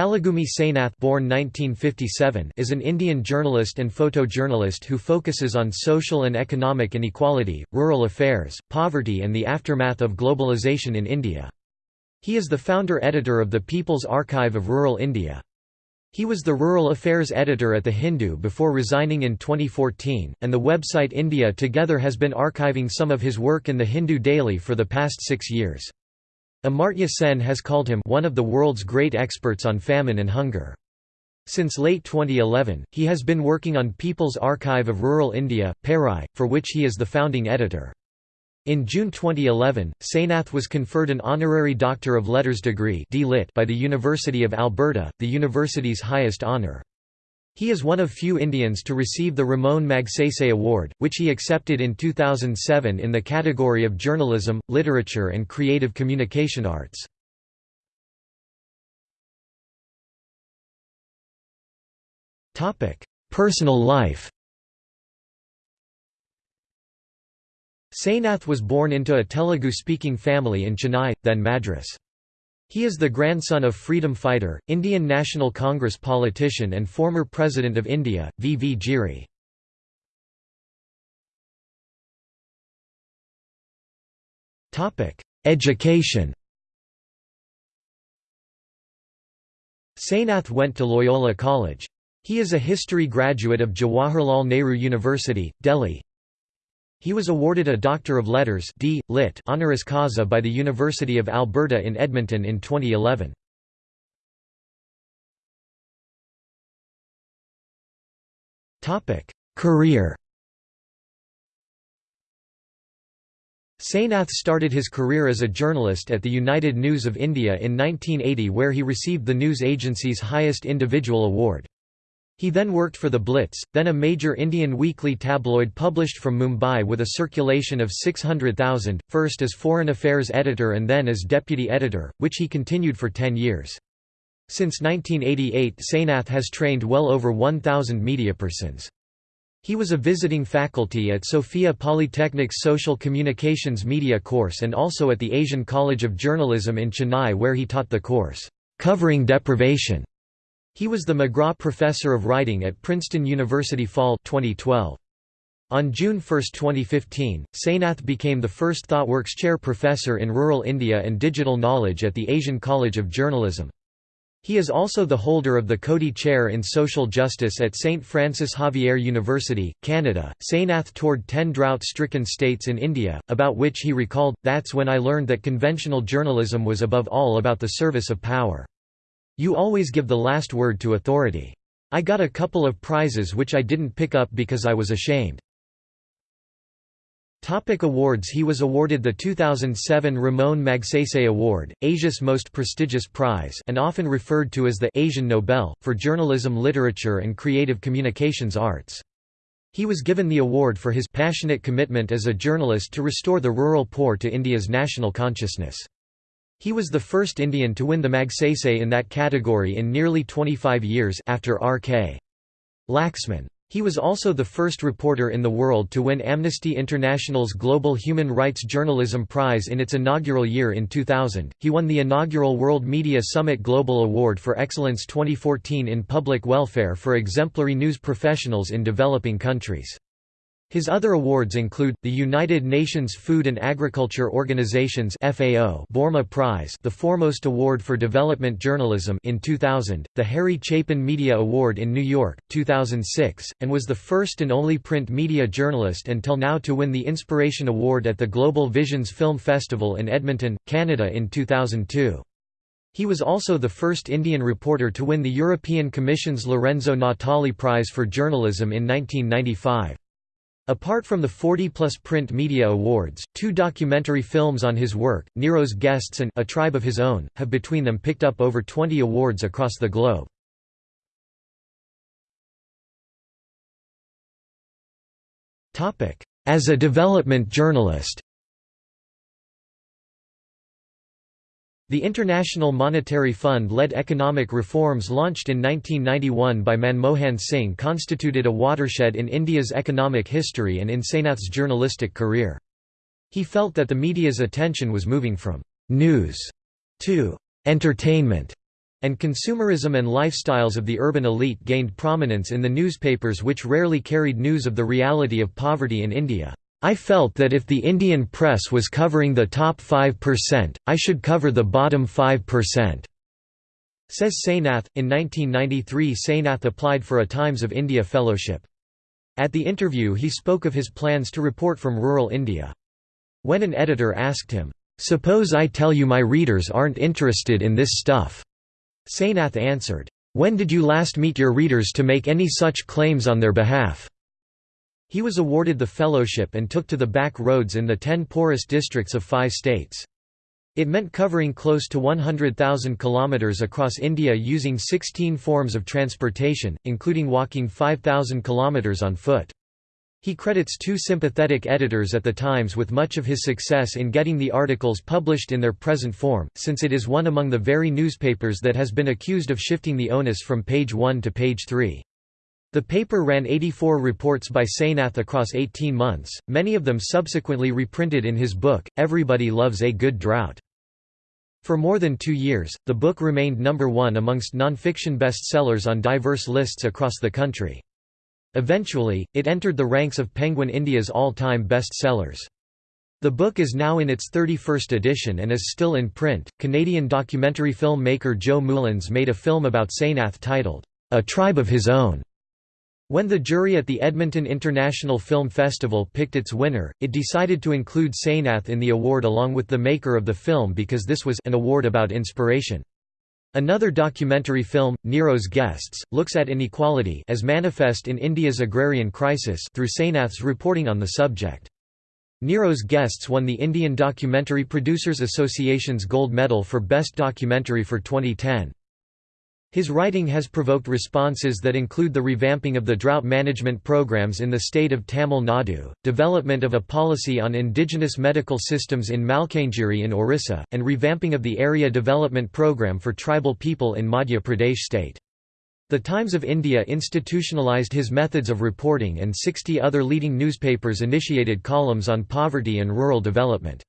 Palagummi Sainath born 1957 is an Indian journalist and photojournalist who focuses on social and economic inequality, rural affairs, poverty and the aftermath of globalization in India. He is the founder-editor of the People's Archive of Rural India. He was the Rural Affairs editor at The Hindu before resigning in 2014, and the website India Together has been archiving some of his work in The Hindu daily for the past six years. Amartya Sen has called him one of the world's great experts on famine and hunger. Since late 2011, he has been working on People's Archive of Rural India, PARI, for which he is the founding editor. In June 2011, Sainath was conferred an honorary Doctor of Letters degree by the University of Alberta, the university's highest honour. He is one of few Indians to receive the Ramon Magsaysay Award, which he accepted in 2007 in the category of Journalism, Literature and Creative Communication Arts. Personal life Sainath was born into a Telugu-speaking family in Chennai, then Madras. He is the grandson of freedom fighter, Indian National Congress politician and former President of India, V. V. Giri. Education Sainath went to Loyola College. He is a history graduate of Jawaharlal Nehru University, Delhi. He was awarded a Doctor of Letters D. Lit honoris causa by the University of Alberta in Edmonton in 2011. Career Sainath started his career as a journalist at the United News of India in 1980 where he received the news agency's highest individual award. He then worked for The Blitz, then a major Indian weekly tabloid published from Mumbai with a circulation of 600,000, first as foreign affairs editor and then as deputy editor, which he continued for 10 years. Since 1988 Sainath has trained well over 1,000 mediapersons. He was a visiting faculty at Sophia Polytechnic's Social Communications Media course and also at the Asian College of Journalism in Chennai where he taught the course, "'Covering Deprivation' He was the McGraw Professor of Writing at Princeton University Fall 2012. On June 1, 2015, Sainath became the first ThoughtWorks Chair Professor in Rural India and Digital Knowledge at the Asian College of Journalism. He is also the holder of the Coady Chair in Social Justice at St. Francis Xavier University, Canada. Sainath toured 10 drought stricken states in India, about which he recalled, That's when I learned that conventional journalism was above all about the service of power. You always give the last word to authority. I got a couple of prizes which I didn't pick up because I was ashamed. Topic awards He was awarded the 2007 Ramon Magsaysay Award, Asia's most prestigious prize and often referred to as the Asian Nobel, for journalism literature and creative communications arts. He was given the award for his passionate commitment as a journalist to restore the rural poor to India's national consciousness. He was the first Indian to win the Magsaysay in that category in nearly 25 years after R.K. Laxman. He was also the first reporter in the world to win Amnesty International's Global Human Rights Journalism Prize in its inaugural year in 2000. He won the inaugural World Media Summit Global Award for Excellence 2014 in Public Welfare for exemplary news professionals in developing countries. His other awards include, the United Nations Food and Agriculture Organization's FAO Boerma Prize the foremost award for development journalism in 2000, the Harry Chapin Media Award in New York, 2006, and was the first and only print media journalist until now to win the Inspiration Award at the Global Visions Film Festival in Edmonton, Canada in 2002. He was also the first Indian reporter to win the European Commission's Lorenzo Natali Prize for Journalism in 1995. Apart from the 40-plus print media awards, two documentary films on his work, Nero's Guests and A Tribe of His Own, have between them picked up over 20 awards across the globe. As a development journalist The International Monetary Fund led economic reforms launched in 1991 by Manmohan Singh constituted a watershed in India's economic history and in Sainath's journalistic career. He felt that the media's attention was moving from «news» to «entertainment» and consumerism and lifestyles of the urban elite gained prominence in the newspapers which rarely carried news of the reality of poverty in India. I felt that if the Indian press was covering the top 5%, I should cover the bottom 5%. Says Sainath. In 1993, Sainath applied for a Times of India Fellowship. At the interview, he spoke of his plans to report from rural India. When an editor asked him, Suppose I tell you my readers aren't interested in this stuff. Sainath answered, When did you last meet your readers to make any such claims on their behalf? He was awarded the fellowship and took to the back roads in the ten poorest districts of five states. It meant covering close to 100,000 kilometers across India using 16 forms of transportation, including walking 5,000 kilometers on foot. He credits two sympathetic editors at the Times with much of his success in getting the articles published in their present form, since it is one among the very newspapers that has been accused of shifting the onus from page 1 to page 3. The paper ran 84 reports by Sainath across 18 months, many of them subsequently reprinted in his book, Everybody Loves a Good Drought. For more than two years, the book remained number one amongst nonfiction bestsellers on diverse lists across the country. Eventually, it entered the ranks of Penguin India's all-time bestsellers. The book is now in its 31st edition and is still in print. Canadian documentary filmmaker Joe Mullins made a film about Sainath titled, A Tribe of His Own. When the jury at the Edmonton International Film Festival picked its winner, it decided to include Sainath in the award along with the maker of the film because this was an award about inspiration. Another documentary film, Nero's Guests, looks at inequality as manifest in India's agrarian crisis through Sainath's reporting on the subject. Nero's Guests won the Indian Documentary Producers Association's Gold Medal for Best Documentary for 2010. His writing has provoked responses that include the revamping of the drought management programs in the state of Tamil Nadu, development of a policy on indigenous medical systems in Malkangiri in Orissa, and revamping of the area development program for tribal people in Madhya Pradesh state. The Times of India institutionalized his methods of reporting and 60 other leading newspapers initiated columns on poverty and rural development.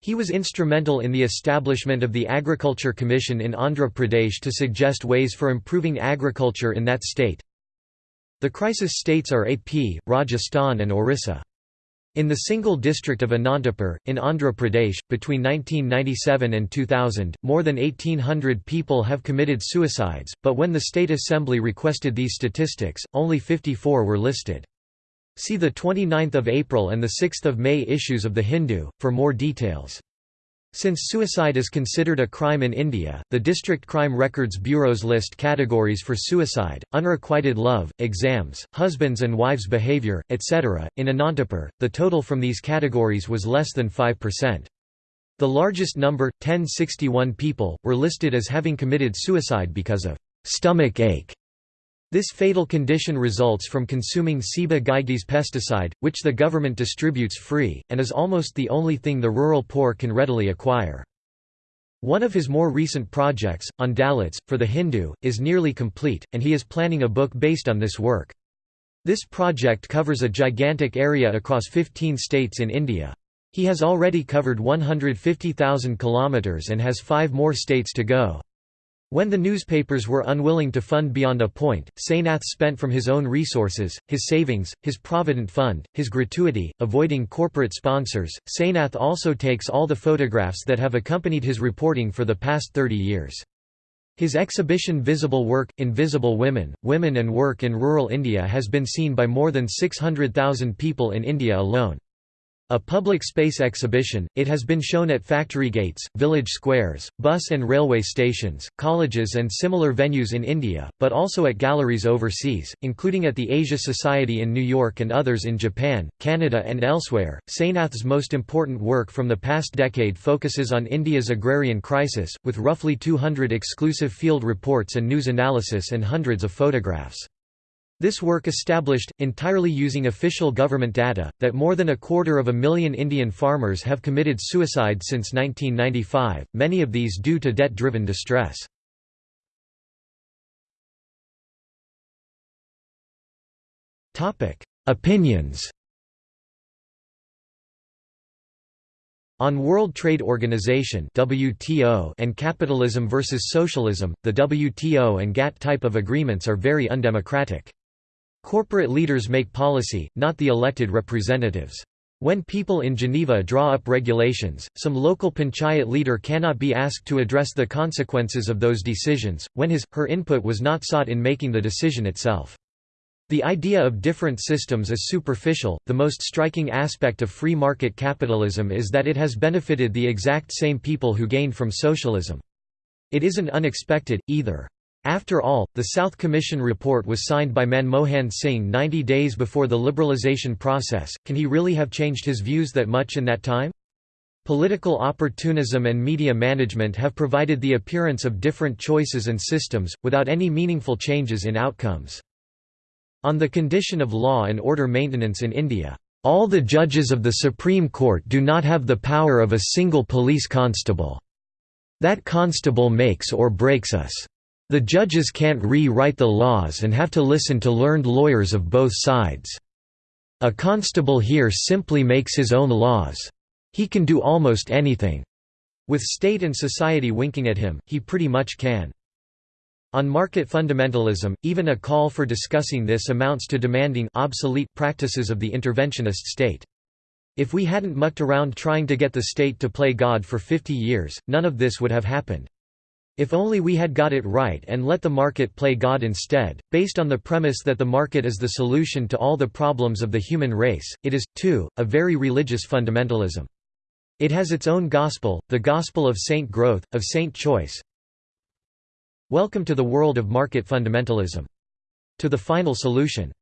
He was instrumental in the establishment of the Agriculture Commission in Andhra Pradesh to suggest ways for improving agriculture in that state. The crisis states are AP, Rajasthan and Orissa. In the single district of Anantapur, in Andhra Pradesh, between 1997 and 2000, more than 1,800 people have committed suicides, but when the State Assembly requested these statistics, only 54 were listed. See the 29th of April and the 6th of May issues of The Hindu, for more details. Since suicide is considered a crime in India, the District Crime Records Bureaus list categories for suicide, unrequited love, exams, husbands and wives' behaviour, etc. In Anantapur, the total from these categories was less than 5%. The largest number, 1061 people, were listed as having committed suicide because of stomach ache this fatal condition results from consuming Ciba Geigy's pesticide, which the government distributes free, and is almost the only thing the rural poor can readily acquire. One of his more recent projects, on Dalits, for The Hindu, is nearly complete, and he is planning a book based on this work. This project covers a gigantic area across 15 states in India. He has already covered 150,000 kilometers and has five more states to go. When the newspapers were unwilling to fund beyond a point, Sainath spent from his own resources, his savings, his provident fund, his gratuity, avoiding corporate sponsors. Sainath also takes all the photographs that have accompanied his reporting for the past 30 years. His exhibition Visible Work, Invisible Women, Women and Work in Rural India has been seen by more than 600,000 people in India alone. A public space exhibition, it has been shown at factory gates, village squares, bus and railway stations, colleges and similar venues in India, but also at galleries overseas, including at the Asia Society in New York and others in Japan, Canada and elsewhere. Sainath's most important work from the past decade focuses on India's agrarian crisis, with roughly 200 exclusive field reports and news analysis and hundreds of photographs. This work established, entirely using official government data, that more than a quarter of a million Indian farmers have committed suicide since 1995, many of these due to debt-driven distress. Opinions On World Trade Organization (WTO) and capitalism versus socialism, the WTO and GATT type of agreements are very undemocratic. Corporate leaders make policy, not the elected representatives. When people in Geneva draw up regulations, some local panchayat leader cannot be asked to address the consequences of those decisions, when his, her input was not sought in making the decision itself. The idea of different systems is superficial, the most striking aspect of free market capitalism is that it has benefited the exact same people who gained from socialism. It isn't unexpected, either. After all, the South Commission report was signed by Manmohan Singh 90 days before the liberalisation process, can he really have changed his views that much in that time? Political opportunism and media management have provided the appearance of different choices and systems, without any meaningful changes in outcomes. On the condition of law and order maintenance in India, "...all the judges of the Supreme Court do not have the power of a single police constable. That constable makes or breaks us." The judges can't re-write the laws and have to listen to learned lawyers of both sides. A constable here simply makes his own laws. He can do almost anything. With state and society winking at him, he pretty much can. On market fundamentalism, even a call for discussing this amounts to demanding obsolete practices of the interventionist state. If we hadn't mucked around trying to get the state to play God for 50 years, none of this would have happened. If only we had got it right and let the market play God instead, based on the premise that the market is the solution to all the problems of the human race, it is, too, a very religious fundamentalism. It has its own gospel, the gospel of saint growth, of saint choice. Welcome to the world of market fundamentalism. To the final solution.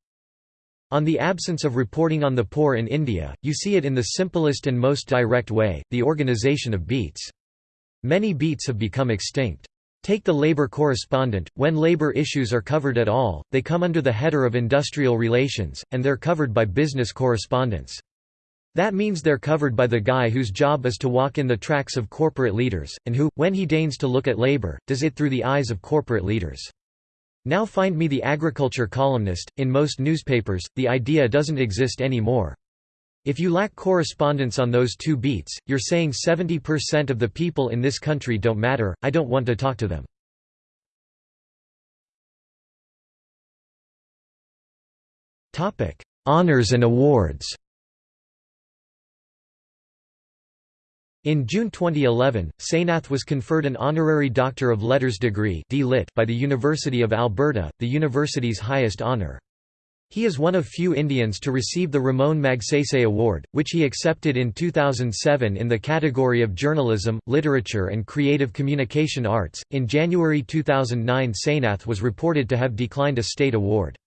On the absence of reporting on the poor in India, you see it in the simplest and most direct way, the organization of beats. Many beats have become extinct. Take the labor correspondent, when labor issues are covered at all, they come under the header of industrial relations, and they're covered by business correspondents. That means they're covered by the guy whose job is to walk in the tracks of corporate leaders, and who, when he deigns to look at labor, does it through the eyes of corporate leaders. Now find me the agriculture columnist, in most newspapers, the idea doesn't exist anymore. If you lack correspondence on those two beats, you're saying 70% of the people in this country don't matter, I don't want to talk to them. Honours and awards In June 2011, Sainath was conferred an honorary Doctor of Letters degree by the University of Alberta, the university's highest honour. He is one of few Indians to receive the Ramon Magsaysay Award, which he accepted in 2007 in the category of Journalism, Literature and Creative Communication Arts. In January 2009, Sainath was reported to have declined a state award.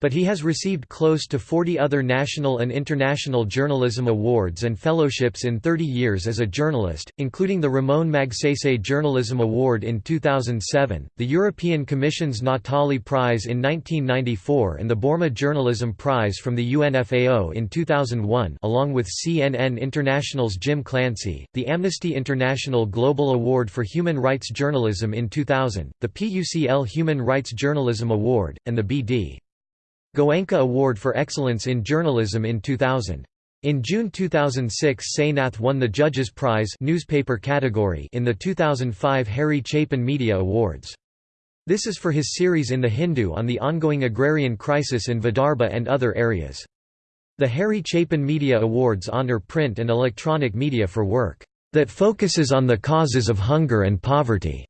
But he has received close to 40 other national and international journalism awards and fellowships in 30 years as a journalist, including the Ramon Magsaysay Journalism Award in 2007, the European Commission's Natali Prize in 1994 and the Boerma Journalism Prize from the UNFAO in 2001 along with CNN International's Jim Clancy, the Amnesty International Global Award for Human Rights Journalism in 2000, the PUCL Human Rights Journalism Award, and the B.D. Goenka Award for Excellence in Journalism in 2000. In June 2006 Sainath won the Judges Prize newspaper category in the 2005 Harry Chapin Media Awards. This is for his series in The Hindu on the ongoing agrarian crisis in Vidarbha and other areas. The Harry Chapin Media Awards honor print and electronic media for work that focuses on the causes of hunger and poverty,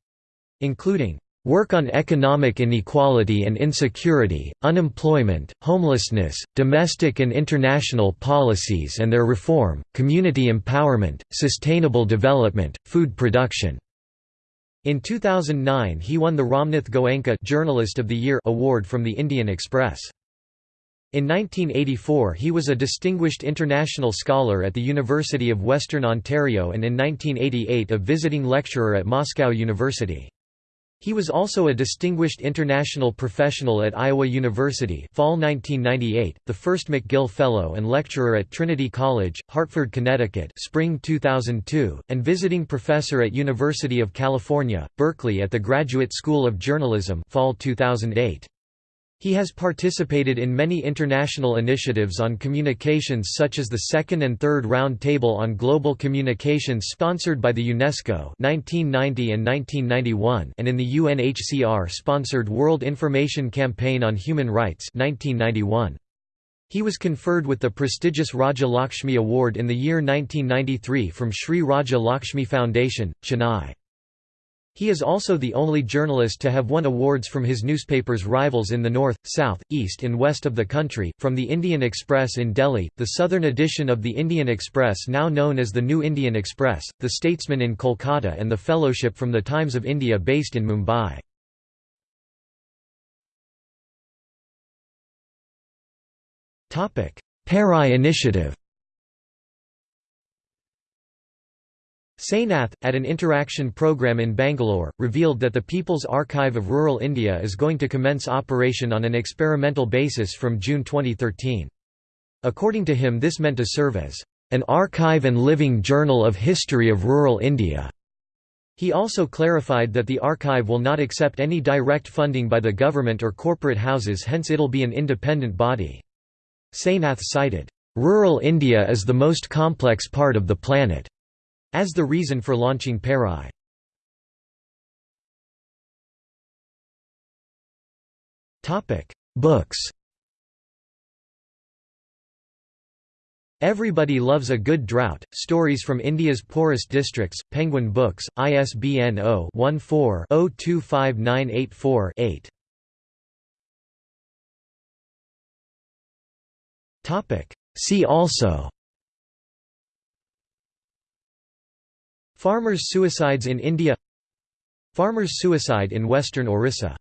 including Work on economic inequality and insecurity, unemployment, homelessness, domestic and international policies and their reform, community empowerment, sustainable development, food production. In 2009 he won the Ramnath Goenka Journalist of the Year award from the Indian Express. In 1984 he was a Distinguished International Scholar at the University of Western Ontario and in 1988 a visiting lecturer at Moscow University. He was also a Distinguished International Professional at Iowa University fall 1998, the first McGill Fellow and lecturer at Trinity College, Hartford, Connecticut spring 2002, and visiting professor at University of California, Berkeley at the Graduate School of Journalism fall 2008. He has participated in many international initiatives on communications such as the second and third round table on global communications sponsored by the UNESCO 1990 and 1991 and in the UNHCR-sponsored World Information Campaign on Human Rights 1991. He was conferred with the prestigious Raja Lakshmi Award in the year 1993 from Sri Raja Lakshmi Foundation, Chennai. He is also the only journalist to have won awards from his newspaper's rivals in the north, south, east and west of the country, from the Indian Express in Delhi, the southern edition of the Indian Express now known as the New Indian Express, the Statesman in Kolkata and the Fellowship from the Times of India based in Mumbai. PARI Initiative Sainath, at an interaction program in Bangalore, revealed that the People's Archive of Rural India is going to commence operation on an experimental basis from June 2013. According to him this meant to serve as an archive and living journal of history of rural India. He also clarified that the archive will not accept any direct funding by the government or corporate houses hence it'll be an independent body. Sainath cited, "...rural India is the most complex part of the planet." As the reason for launching PARI. Books Everybody Loves a Good Drought, Stories from India's Poorest Districts, Penguin Books, ISBN 0-14-025984-8. See also Farmers' suicides in India Farmers' suicide in western Orissa